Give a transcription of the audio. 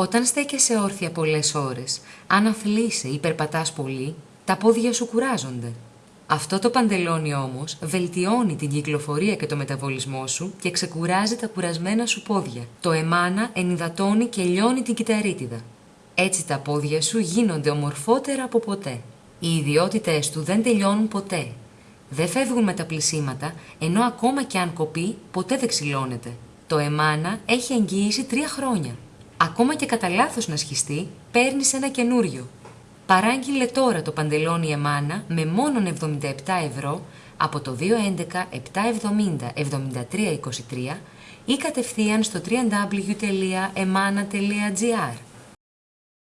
Όταν στέκεσαι όρθια πολλές ώρες, αν αθλείσαι ή περπατάς πολύ, τα πόδια σου κουράζονται. Αυτό το παντελόνι όμως βελτιώνει την κυκλοφορία και το μεταβολισμό σου και ξεκουράζει τα κουρασμένα σου πόδια. Το εμάνα ενυδατώνει και λιώνει την κυταρίτιδα. Έτσι τα πόδια σου γίνονται ομορφότερα από ποτέ. Οι ιδιότητες του δεν τελειώνουν ποτέ. Δεν φεύγουν με τα πλησίματα, ενώ ακόμα και αν κοπεί, ποτέ δεν ξυλώνεται. Το εμάνα έχει εγγύηση τρία χρόνια. Ακόμα και κατά λάθος να σχιστεί, παίρνεις ένα καινούριο. Παράγγειλε τώρα το παντελόνι Εμάνα με μόνον 77 ευρώ από το 211 770 7323 ή κατευθείαν στο www.emana.gr.